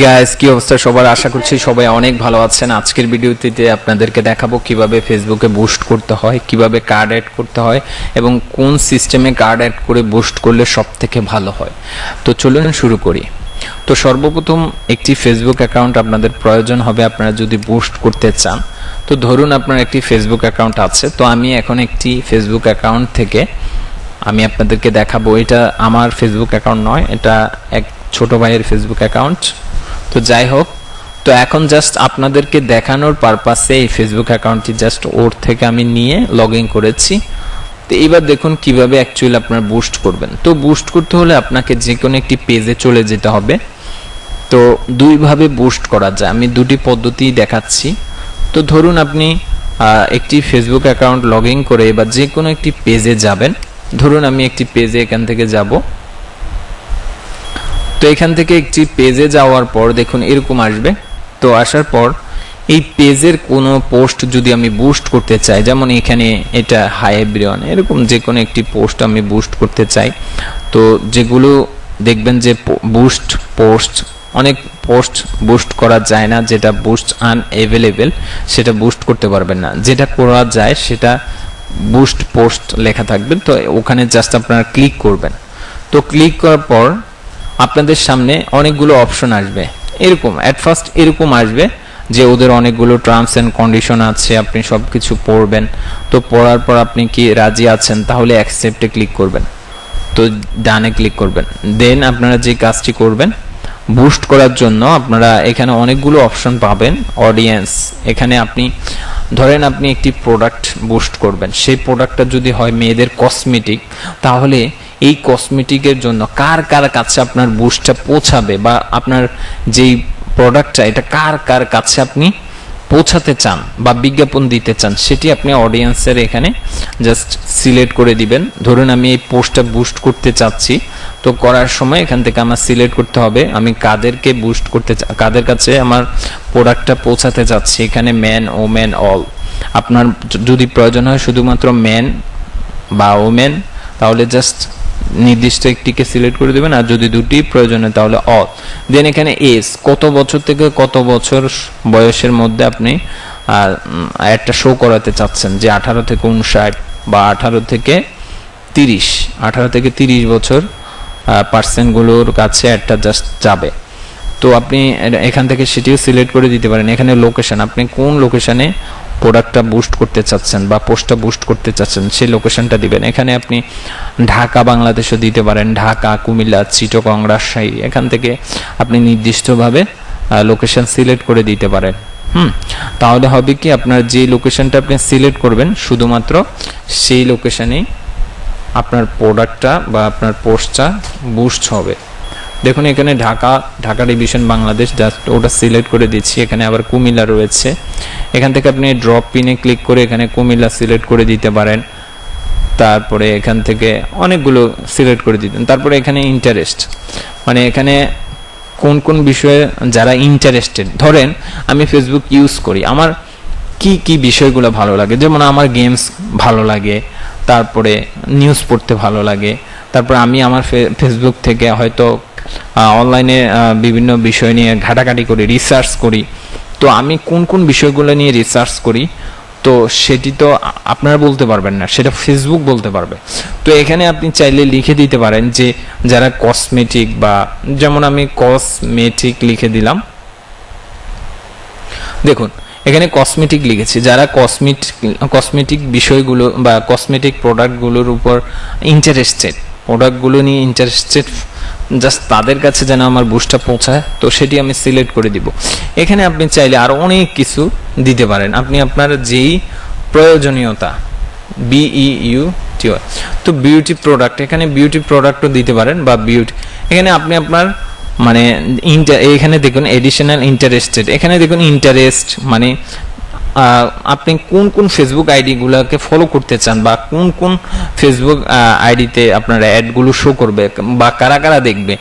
Guys কি অবস্থা? সবার আশা করছি সবাই অনেক ভালো আছেন। আজকের ভিডিওটিতে আপনাদেরকে দেখাবো কীভাবে ফেসবুকে বুস্ট করতে হয়, কীভাবে কার্ড অ্যাড করতে হয় এবং কোন সিস্টেমে কার্ড অ্যাড করে বুস্ট করলে সব থেকে ভালো হয়। তো চলুন শুরু করি। তো সর্বপ্রথম একটি ফেসবুক অ্যাকাউন্ট আপনাদের প্রয়োজন হবে আপনারা যদি বুস্ট করতে চান। তো ধরুন আপনার একটি ফেসবুক অ্যাকাউন্ট আছে, তো আমি এখন একটি ফেসবুক অ্যাকাউন্ট থেকে আমি আপনাদেরকে দেখাবো। এটা আমার ফেসবুক অ্যাকাউন্ট নয়, এটা এক ছোট ভাইয়ের ফেসবুক অ্যাকাউন্ট তো যাই হোক, তো এখন জাস্ট আপনাদেরকে দেখানোর পারপাসে এই ফেসবুক অ্যাকাউন্টটি জাস্ট ওর থেকে আমি নিয়ে লগ করেছি। তো এবার দেখুন কীভাবে অ্যাকচুয়ালি আপনার বুস্ট করবেন। তো বুস্ট করতে হলে আপনাকে যে কোনো একটি পেজে চলে যেতে হবে। তো দুইভাবে বুস্ট করা যায়। আমি দুটি পদ্ধতি দেখাচ্ছি। তো ধরুন আপনি একটি ফেসবুক অ্যাকাউন্ট লগ করে বা যে কোনো একটি পেজে যাবেন। ধরুন আমি একটি পেজে এখান থেকে যাব। তো এখান থেকে একটি পেজে যাওয়ার পর দেখুন এরকম আসবে। তো আসার পর এই পেজের কোনো পোস্ট যদি আমি বুস্ট করতে চাই, যেমন এখানে এটা হাই এরকম যে কোনো একটি পোস্ট আমি বুস্ট করতে চাই, তো যেগুলো দেখবেন যে বুস্ট পোস্ট অনেক পোস্ট বুস্ট করা যায় না, যেটা বুস্ট আনএভেলেবেল সেটা বুস্ট করতে পারবেন না। যেটা করা যায় সেটা বুস্ট পোস্ট লেখা থাকবে, তো ওখানে জাস্ট আপনারা ক্লিক করবেন। তো ক্লিক করার পর আপনাদের সামনে অনেকগুলো অপশন আসবে। এরকম অ্যাট ফার্স্ট এরকম আসবে যে ওদের অনেকগুলো টার্মস অ্যান্ড কন্ডিশন আছে, আপনি সব কিছু পড়বেন। তো পড়ার পর আপনি কি রাজি আছেন, তাহলে অ্যাকসেপ্টে ক্লিক করবেন। তো ডানে ক্লিক করবেন। দেন আপনারা যে কাজটি করবেন বুস্ট করার জন্য আপনারা এখানে অনেকগুলো অপশন পাবেন অডিয়েন্স এখানে আপনি, ধরেন আপনি একটি প্রোডাক্ট বুস্ট করবেন। সেই প্রোডাক্টটা যদি হয় মেয়েদের কসমেটিক তাহলে এই কসমেটিকের জন্য কার কার কাছে আপনার বুস্টটা পৌঁছাবে বা আপনার যেই প্রোডাক্টটা এটা কার কার কাছে আপনি পৌঁছাতে চান বা বিজ্ঞাপন দিতে চান, সেটি আপনি অডিয়েন্সের এখানে জাস্ট সিলেক্ট করে দিবেন। ধরুন আমি এই পোস্টটা বুস্ট করতে চাচ্ছি, তো করার সময় এখান থেকে আমার সিলেক্ট করতে হবে। আমি কাদেরকে বুস্ট করতে কাদের কাছে আমার প্রোডাক্টটা পৌঁছাতে চাচ্ছি, এখানে ম্যান ও ম্যান অল আপনার যদি প্রয়োজন হয় শুধুমাত্র ম্যান বা ওমেন তাহলে জাস্ট নির্দিষ্ট একটিকে সিলেক্ট করে দেবেন, আর যদি দুটি প্রয়োজন তাহলে অল দেন এখানে এজ কত বছর থেকে কত বছর বয়সের মধ্যে আপনি একটা শো করাতে চাচ্ছেন? যে আঠারো থেকে উনষাট বা আঠারো থেকে তিরিশ, আঠারো থেকে তিরিশ বছর পার্সেন্টগুলোর কাছে একটা জাস্ট যাবে। তো আপনি এখান থেকে সেটিও সিলেক্ট করে দিতে পারেন। এখানে লোকেশন আপনি কোন লোকেশনে প্রোডাক্টটা বুস্ট করতে চাচ্ছেন বা পোস্টটা বুস্ট করতে চাচ্ছেন, সেই লোকেশনটা দিবেন। এখানে আপনি ঢাকা, বাংলাদেশও দিতে পারেন। ঢাকা, কুমিল্লা, চিটগং, রাজশাহী, এখান থেকে আপনি নির্দিষ্টভাবে লোকেশন সিলেক্ট করে দিতে পারেন। হুম? তাহলে হবে কি, আপনার যে লোকেশনটা আপনি সিলেক্ট করবেন, শুধুমাত্র সেই লোকেশনেই আপনার প্রোডাক্টটা বা আপনার পোস্টটা বুস্ট হবে। দেখুন, এখানে ঢাকা ঢাকা ডিভিশন বাংলাদেশ জাস্ট ওটা সিলেক্ট করে দিচ্ছি। এখানে আবার কুমিল্লা রয়েছে। এখান থেকে আপনি ড্রপ পিনে ক্লিক করে এখানে কুমিল্লা সিলেক্ট করে দিতে পারেন। তারপরে এখান থেকে অনেকগুলো সিলেক্ট করে দিতেন তারপরে এখানে ইন্টারেস্ট মানে এখানে কোন কোন বিষয়ে যারা ইন্টারেস্টেড ধরেন আমি ফেসবুক ইউজ করি। আমার কি কি বিষয়গুলো ভালো লাগে? যেমন আমার গেমস ভালো লাগে, তারপরে নিউজ পড়তে ভালো লাগে, তারপর আমি আমার ফেসবুক থেকে হয়তো অনলাইনে বিভিন্ন বিষয় নিয়ে ঘাটাঘাটি করি রিসার্চ করি। তো আমি কোন কোন বিষয়গুলো নিয়ে রিসার্চ করি, তো সেটি তো আপনারা বলতে পারবেন না, সেটা ফেসবুক বলতে পারবে। তো এখানে আপনি চাইলে লিখে দিতে পারেন যে, যারা কসমেটিক বা, যেমন আমি কসমেটিক লিখে দিলাম। দেখুন, এখানে কসমেটিক লিখেছি, যারা কসমেটিক কসমেটিক বিষয়গুলো বা কসমেটিক প্রোডাক্টগুলোর উপর ইন্টারেস্টেড প্রোডাক্টগুলো নিয়ে ইন্টারেস্টেড জাস্ট তাদের কাছে যেন আমার বুস্টটা পৌঁছায়, তো সেটি আমি সিলেক্ট করে দিব। এখানে আপনি চাইলে আরও অনেক কিছু দিতে পারেন। আপনি আপনার যেই প্রয়োজনীয়তা বিই ইউ টি তো বিউটি প্রোডাক্ট এখানে বিউটি প্রোডাক্টও দিতে পারেন বা বিউটি এখানে আপনি আপনার মানে ইন্টার এখানে দেখুন এডিশনাল ইন্টারেস্টেড এখানে দেখুন ইন্টারেস্ট মানে আপনি কোন কোন ফেসবুক আইডিগুলোকে ফলো করতে চান বা কোন কোন ফেসবুক আইডিতে আপনার অ্যাডগুলো শো করবে বা কারা কারা দেখবে?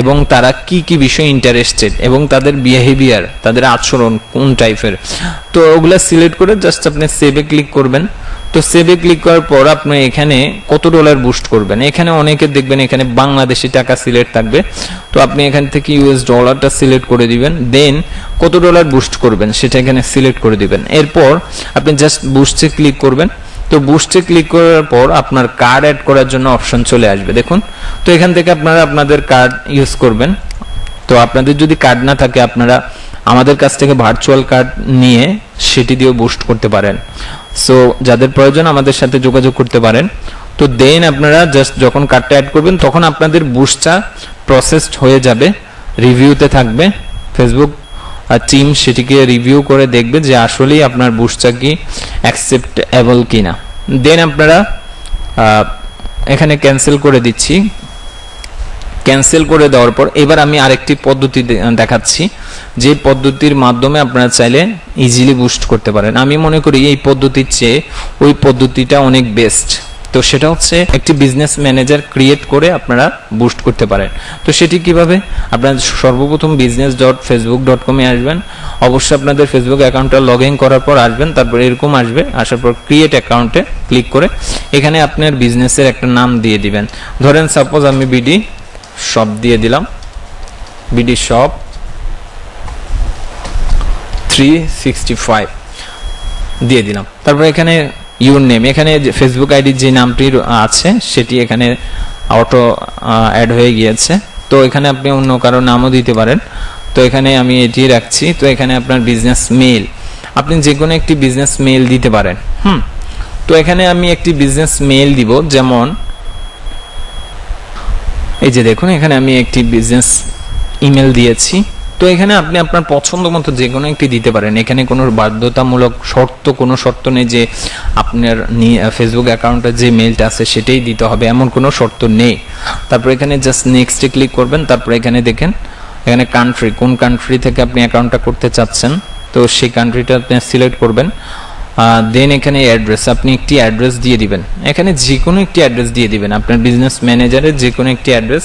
এবং তারা কি কি বিষয়ে ইন্টারেস্টেড এবং তাদের বিহেভিয়ার তাদের আচরণ কোন টাইপের তো ওগুলো সিলেক্ট করে জাস্ট আপনি সেভে ক্লিক করবেন। তো সেভে ক্লিক করার পর আপনি এখানে কত ডলার বুস্ট করবেন? এখানে অনেকে দেখবেন এখানে বাংলাদেশি টাকা সিলেক্ট থাকবে। তো আপনি এখান থেকে ইউএস ডলারটা সিলেক্ট করে দিবেন। দেন কত ডলার বুস্ট করবেন? সেটা এখানে সিলেক্ট করে দিবেন। এরপর আপনি জাস্ট বুস্টে ক্লিক করবেন। তো বুস্টে ক্লিক করার পর আপনার কার্ড অ্যাড করার জন্য অপশন চলে আসবে। দেখুন, তো এখান থেকে আপনারা আপনাদের কার্ড ইউজ করবেন। তো আপনাদের যদি কার্ড না থাকে, আপনারা আমাদের কাছ থেকে ভার্চুয়াল কার্ড নিয়ে সেটি দিয়েও বুস্ট করতে পারেন। সো যাদের প্রয়োজন আমাদের সাথে যোগাযোগ করতে পারেন। তো দেন আপনারা জাস্ট যখন কার্ডটা অ্যাড করবেন, তখন আপনাদের বুস্টটা প্রসেসড হয়ে যাবে রিভিউতে থাকবে ফেসবুক টিম সেটিকে রিভিউ করে দেখবে যে আসলেই আপনার বুস্টটা কি অ্যাকসেপ্টেবল কিনা। দেন আপনারা এখানে ক্যান্সেল করে দিচ্ছি। ক্যান্সেল করে দেওয়ার পর এবার আমি আরেকটি পদ্ধতি দেখাচ্ছি। যে পদ্ধতির মাধ্যমে আপনারা চাইলে ইজিলি বুস্ট করতে পারেন। আমি মনে করি এই পদ্ধতির চেয়ে ওই পদ্ধতিটা অনেক বেস্ট তো সেটা হচ্ছে একটি বিজনেস ম্যানেজার ক্রিয়েট করে আপনারা বুস্ট করতে পারেন। তো সেটি কীভাবে? আপনারা সর্বপ্রথম বিজনেস ডট ফেসবুক ডট কমে আসবেন। অবশ্যই আপনাদের ফেসবুক অ্যাকাউন্টটা লগ ইন করার পর আসবেন, তারপর এরকম আসবে, আসার পর ক্রিয়েট অ্যাকাউন্টে ক্লিক করে এখানে আপনার বিজনেসের একটা নাম দিয়ে দিবেন। ধরেন সাপোজ আমি বিডি শপ দিয়ে দিলাম। BD shop three sixty five দিয়ে দিলাম। তারপর এখানে ইউর নেম এখানে ফেসবুক আইডির যে নামটি আছে, সেটি এখানে অটো অ্যাড হয়ে গিয়েছে। তো এখানে আপনি অন্য কারও নামও দিতে পারেন। তো এখানে আমি এটি রাখছি। তো এখানে আপনার বিজনেস মেল আপনি যে কোনো একটি বিজনেস মেল দিতে পারেন। হুম। তো এখানে আমি একটি বিজনেস মেল দিব, যেমন, এই যে দেখুন, এখানে আমি একটি বিজনেস ইমেল দিয়েছি। তো এখানে আপনি আপনার পছন্দ মতো যে কোনো একটি দিতে পারেন। এখানে কোনো বাধ্যতামূলক শর্ত, কোনো শর্ত নেই যে আপনার ফেসবুক অ্যাকাউন্টে যে মেলটা আছে সেটাই দিতে হবে, এমন কোনো শর্ত নেই। তারপর এখানে জাস্ট নেক্সটে ক্লিক করবেন, তারপর এখানে দেখেন, এখানে কান্ট্রি কোন কান্ট্রি থেকে আপনি অ্যাকাউন্টটা করতে চাচ্ছেন, তো সেই কান্ট্রিটা আপনি সিলেক্ট করবেন। দেন এখানে অ্যাড্রেস আপনি একটি অ্যাড্রেস দিয়ে দিবেন। এখানে যে কোনো একটি অ্যাড্রেস দিয়ে দিবেন, আপনার বিজনেস ম্যানেজারের যে কোনো একটি অ্যাড্রেস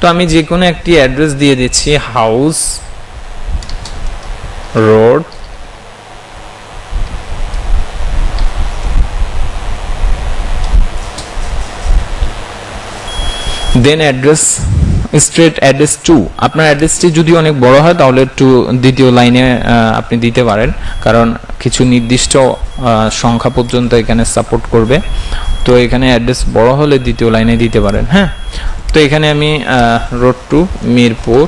তো আমি যে কোনো একটি অ্যাড্রেস দিয়ে দিচ্ছি house road. Then address street address two আপনার অ্যাড্রেসটি যদি অনেক বড় হয়, তাহলে টু দ্বিতীয় লাইনে আপনি দিতে পারেন। কারণ কিছু নির্দিষ্ট সংখ্যা পর্যন্ত এখানে সাপোর্ট করবে। তো এখানে অ্যাড্রেস বড় হলে দ্বিতীয় লাইনে দিতে পারেন হ্যাঁ? তো এখানে আমি রোড টু মিরপুর।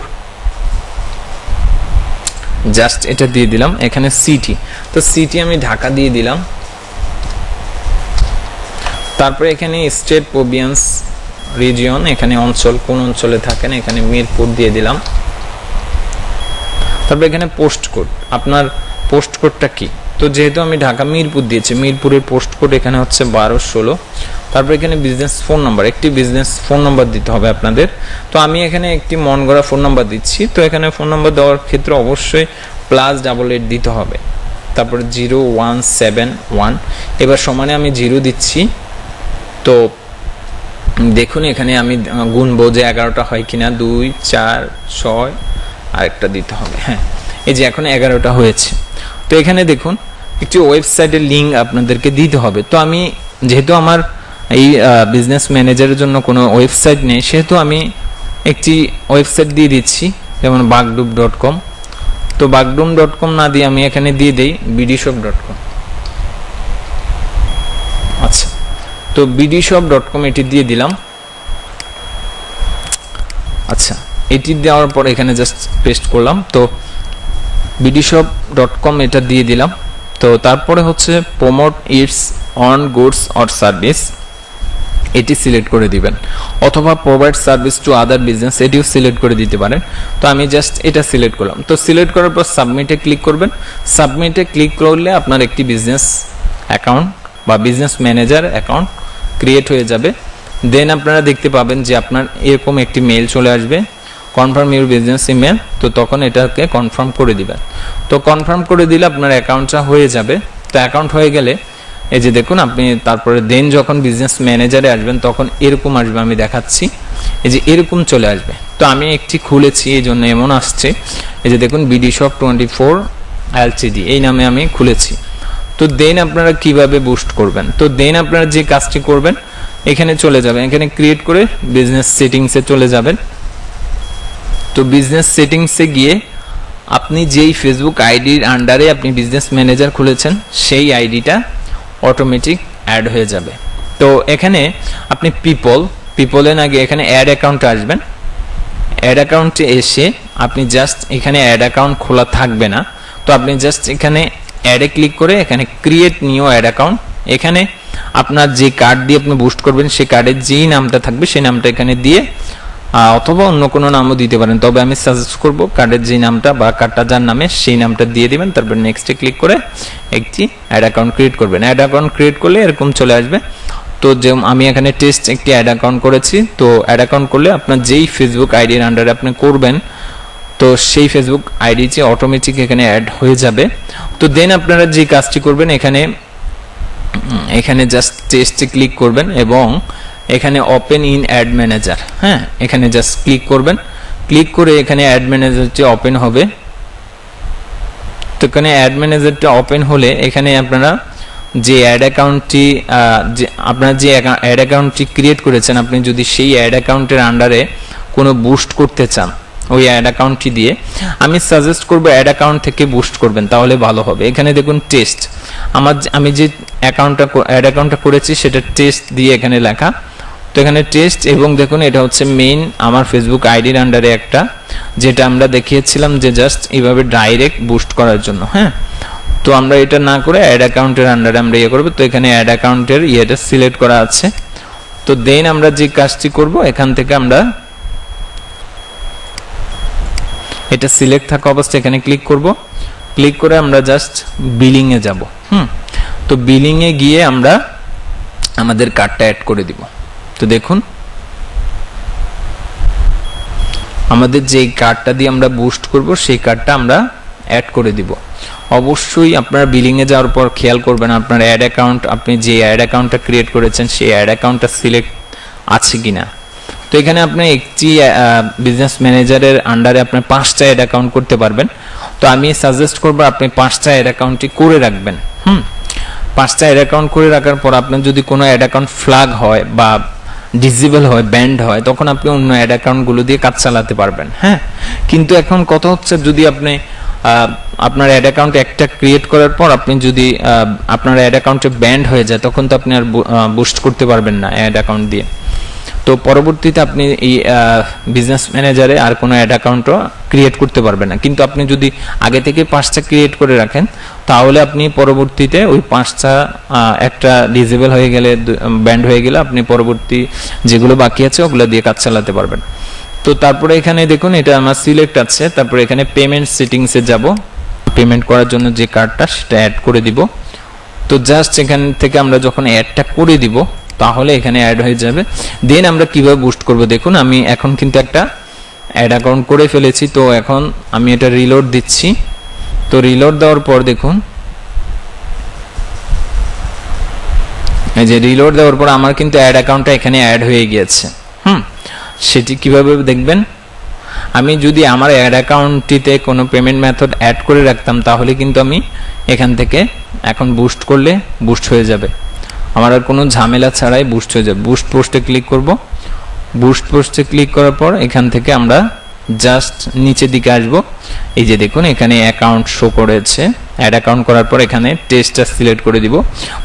জাস্ট এটা দিয়ে দিলাম, এখানে সিটি তো সিটি আমি ঢাকা দিয়ে দিলাম। তারপরে এখানে স্টেট প্রভিন্স রিজিয়ন, এখানে অঞ্চল, কোন অঞ্চলে থাকেন, এখানে মিরপুর দিয়ে দিলাম। তারপরে এখানে পোস্ট কোড, আপনার পোস্ট কোডটা কি? তো যেহেতু আমি ঢাকা মিরপুর দিয়েছি, মিরপুরের পোস্ট কোড এখানে হচ্ছে বারো ষোলো। তারপর এখানে বিজনেস ফোন নাম্বার একটি বিজনেস ফোন নাম্বার দিতে হবে আপনাদের। তো আমি এখানে একটি মন গড়া ফোন নাম্বার দিচ্ছি। তো এখানে ফোন নাম্বার দেওয়ার ক্ষেত্রে অবশ্যই প্লাস ডাবল এইট দিতে হবে। তারপর জিরো ওয়ান সেভেন ওয়ান। এবার সমানে আমি জিরো দিচ্ছি। তো দেখুন এখানে আমি গুনবো যে এগারোটা হয় কিনা। দুই, চার, ছয়, আরেকটা দিতে হবে। হ্যাঁ এই যে এখন এগারোটা হয়েছে। তো এখানে দেখুন, একটি ওয়েবসাইটের লিঙ্ক আপনাদেরকে দিতে হবে। তো আমি, যেহেতু আমার এই বিজনেস ম্যানেজারের জন্য কোনো ওয়েবসাইট নেই, সেহেতু আমি একটি ওয়েবসাইট দিয়ে দিচ্ছি, যেমন বাগডুব ডট কম তো বাগডুম ডট কম না দিয়ে আমি এখানে দিয়ে দিই বিডিশপ ডট কম আচ্ছা তো বিডিশপ ডট কম এটি দিয়ে দিলাম। আচ্ছা এটি দেওয়ার পর এখানে জাস্ট পেস্ট করলাম। তো বিডিশপ ডট কম এটা দিয়ে দিলাম। তো তারপরে হচ্ছে promote its own goods or service এটি সিলেক্ট করে দিবেন। অথবা provide service to other business এটিও সিলেক্ট করে দিতে পারেন। তো আমি জাস্ট এটা সিলেক্ট করলাম। তো সিলেক্ট করার পর সাবমিটে ক্লিক করবেন। সাবমিটে ক্লিক করলে আপনার একটি বিজনেস অ্যাকাউন্ট বা বিজনেস ম্যানেজার অ্যাকাউন্ট ক্রিয়েট হয়ে যাবে। দেন আপনারা দেখতে পাবেন যে আপনার এরকম একটি মেল চলে আসবে। কনফার্ম ইউর বিজনেস ইমেল তো তখন এটাকে কনফার্ম করে দিবেন। তো কনফার্ম করে দিলে আপনার অ্যাকাউন্টটা হয়ে যাবে। তো অ্যাকাউন্ট হয়ে গেলে, এই যে দেখুন আপনি তারপরে দেন যখন বিজনেস ম্যানেজারে আসবেন, তখন এরকম আসবে, আমি দেখাচ্ছি। এই যে এরকম চলে আসবে। তো আমি একটি খুলেছি, এই জন্য এমন আসছে। এই যে দেখুন BD shop twenty four LCD এই নামে আমি খুলেছি। তো দেন আপনারা কীভাবে বুস্ট করবেন? তো দেন আপনারা যে কাজটি করবেন, এখানে চলে যাবেন। এখানে ক্রিয়েট করে বিজনেস সেটিংসে চলে যাবেন। তো বিজনেস সেটিংসে গিয়ে আপনি যেই ফেসবুক আইডির আন্ডারে আপনি বিজনেস ম্যানেজার খুলেছেন, সেই আইডিটা অটোমেটিক অ্যাড হয়ে যাবে। তো এখানে আপনি পিপল পিপলের আগে এখানে অ্যাড অ্যাকাউন্টে আসবেন। অ্যাড অ্যাকাউন্টে এসে আপনি জাস্ট এখানে অ্যাড অ্যাকাউন্ট খোলা থাকবে না। তো আপনি জাস্ট এখানে অ্যাডে ক্লিক করে এখানে ক্রিয়েট নিউ অ্যাড অ্যাকাউন্ট এখানে আপনার যে কার্ড দিয়ে আপনি বুস্ট করবেন, সেই কার্ডের যেই নামটা থাকবে, সেই নামটা এখানে দিয়ে অথবা অন্য কোনো নামও দিতে পারেন। তবে আমি সাজেস্ট করব কার্ডের যে নামটা বা কার্ডটা যার নামে সেই নামটা দিয়ে দিবেন, তারপর নেক্সটে ক্লিক করে একটি অ্যাড অ্যাকাউন্ট ক্রিয়েট করবেন। অ্যাড অ্যাকাউন্ট ক্রিয়েট করলে এরকম চলে আসবে। তো যে আমি এখানে টেস্ট একটি অ্যাড অ্যাকাউন্ট করেছি। তো অ্যাড অ্যাকাউন্ট করলে আপনার যেই ফেসবুক আইডির আন্ডারে আপনি করবেন, তো সেই ফেসবুক আইডি যে অটোমেটিক এখানে অ্যাড হয়ে যাবে। তো দেন আপনারা যে কাজটি করবেন, এখানে এখানে জাস্ট টেস্টে ক্লিক করবেন এবং এখানে ওপেন ইন অ্যাড ম্যানেজার হ্যাঁ? এখানে জাস্ট ক্লিক করবেন। ক্লিক করে এখানে অ্যাড ম্যানেজারটি ওপেন হবে। তো এখানে অ্যাড ম্যানেজারটা ওপেন হলে এখানে আপনারা যে অ্যাড অ্যাকাউন্টটি যে আপনার যে অ্যাড অ্যাকাউন্টটি ক্রিয়েট করেছেন, আপনি যদি সেই অ্যাড অ্যাকাউন্টের আন্ডারে কোনো বুস্ট করতে চান, ওই অ্যাড অ্যাকাউন্টটি দিয়ে, আমি সাজেস্ট করব অ্যাড অ্যাকাউন্ট থেকে বুস্ট করবেন, তাহলে ভালো হবে। এখানে দেখুন টেস্ট আমার আমি যে অ্যাকাউন্টটা অ্যাড অ্যাকাউন্টটা করেছি, সেটা টেস্ট দিয়ে এখানে লেখা এখানে টেস্ট এবং দেখুন, এটা হচ্ছে মেইন আমার ফেসবুক আইডির আন্ডারে একটা, যেটা আমরা দেখিয়েছিলাম যে জাস্ট এইভাবে ডাইরেক্ট বুস্ট করার জন্য হ্যাঁ? তো আমরা এটা না করে অ্যাড অ্যাকাউন্টের আন্ডারে আমরা ইয়ে করব। তো এখানে অ্যাড অ্যাকাউন্টের ইয়েটা সিলেক্ট করা আছে। তো দেন আমরা যে কাজটি করব, এখান থেকে আমরা এটা সিলেক্ট থাকা অবস্থায় এখানে ক্লিক করব। ক্লিক করে আমরা জাস্ট বিলিং এ যাব, হুম? তো বিলিং এ গিয়ে আমরা আমাদের কার্ডটা অ্যাড করে দিব। তো দেখুন। আমাদের যে কার্ডটা দিয়ে আমরা বুস্ট করব, সেই কার্ডটা আমরা অ্যাড করে দিব। অবশ্যই আপনারা বিলিং এ যাওয়ার পর খেয়াল করবেন, আপনার অ্যাড অ্যাকাউন্ট আপনি যে অ্যাড অ্যাকাউন্টটা ক্রিয়েট করেছেন, সেই অ্যাড অ্যাকাউন্টটা সিলেক্ট আছে কিনা। তো এখানে আপনি একটি বিজনেস ম্যানেজারের আন্ডারে আপনি পাঁচটা অ্যাড অ্যাকাউন্ট করতে পারবেন। তো আমি সাজেস্ট করব, আপনি পাঁচটা অ্যাড অ্যাকাউন্টটি করে রাখবেন। হুম? পাঁচটা অ্যাড অ্যাকাউন্ট করে রাখার পর আপনার যদি কোনো অ্যাড অ্যাকাউন্ট ফ্ল্যাগ হয় বা ডিজেবল হয় ব্যান্ড হয়, তখন আপনি অন্য অ্যাড অ্যাকাউন্টগুলো দিয়ে কাজ চালাতে পারবেন। হ্যাঁ? কিন্তু এখন কথা হচ্ছে যদি আপনি আপনার অ্যাড অ্যাকাউন্ট একটা ক্রিয়েট করার পর আপনি যদি আপনার অ্যাড অ্যাকাউন্টে ব্যান্ড হয়ে যায়, তখন তো আপনি আর বুস্ট করতে পারবেন না অ্যাড অ্যাকাউন্ট দিয়ে। তো পরবর্তীতে আপনি এই বিজনেস ম্যানেজারে আর কোনো অ্যাড অ্যাকাউন্টও ক্রিয়েট করতে পারবেন না। কিন্তু আপনি যদি আগে থেকে পাঁচটা ক্রিয়েট করে রাখেন, তাহলে আপনি পরবর্তীতে ওই পাঁচটা একটা ডিজেবল হয়ে গেলে ব্যান্ড হয়ে গেলে আপনি পরবর্তী যেগুলো বাকি আছে, ওগুলো দিয়ে কাজ চালাতে পারবেন। তো তারপরে এখানে দেখুন, এটা আমার সিলেক্ট আছে। তারপরে এখানে পেমেন্ট সেটিংসে যাব। পেমেন্ট করার জন্য যে কার্ডটা সেটা অ্যাড করে দিব। তো জাস্ট এখান থেকে আমরা যখন অ্যাডটা করে দিব তাহলে এখানে অ্যাড হয়ে যাবে। দেন আমরা কীভাবে বুস্ট করব? দেখুন, আমি এখন কিন্তু একটা অ্যাড অ্যাকাউন্ট করে ফেলেছি, তো এখন আমি এটা রিলোড দিচ্ছি। তো রিলোড দেওয়ার পর দেখুন, এই যে রিলোড দেওয়ার পর আমার কিন্তু অ্যাড অ্যাকাউন্টটা এখানে অ্যাড হয়ে গিয়েছে। হুম, সেটি কীভাবে দেখবেন? আমি যদি আমার অ্যাড অ্যাকাউন্টটিতে কোনো পেমেন্ট মেথড অ্যাড করে রাখতাম, তাহলে কিন্তু আমি এখান থেকে এখন বুস্ট করলে বুস্ট হয়ে যাবে। আমার আর কোনো ঝামেলা ছাড়াই বুস্ট হয়ে যাবে। বুস্ট পোস্টে ক্লিক করব। বুস্ট পোস্টে ক্লিক করার পর এখান থেকে আমরা জাস্ট নিচের দিকে আসব। এই যে দেখুন, এখানে অ্যাকাউন্ট শো করেছে। অ্যাড অ্যাকাউন্ট করার পর এখানে টেস্টটা সিলেক্ট করে দিব।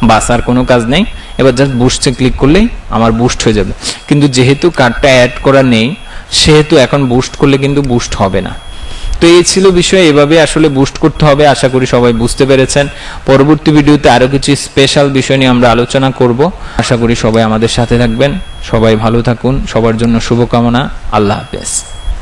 বাস, আর কোনো কাজ নেই। এবার জাস্ট বুস্টে ক্লিক করলেই আমার বুস্ট হয়ে যাবে। কিন্তু যেহেতু কার্ডটা অ্যাড করা নেই, সেহেতু এখন বুস্ট করলে কিন্তু বুস্ট হবে না। তো এই ছিল বিষয় এভাবে আসলে বুস্ট করতে হবে, আশা করি সবাই বুঝতে পেরেছেন। পরবর্তী ভিডিওতে আরও কিছু স্পেশাল বিষয় নিয়ে আমরা আলোচনা করব। আশা করি সবাই আমাদের সাথে থাকবেন। সবাই ভালো থাকুন। সবার জন্য শুভকামনা। আল্লাহ হাফেজ।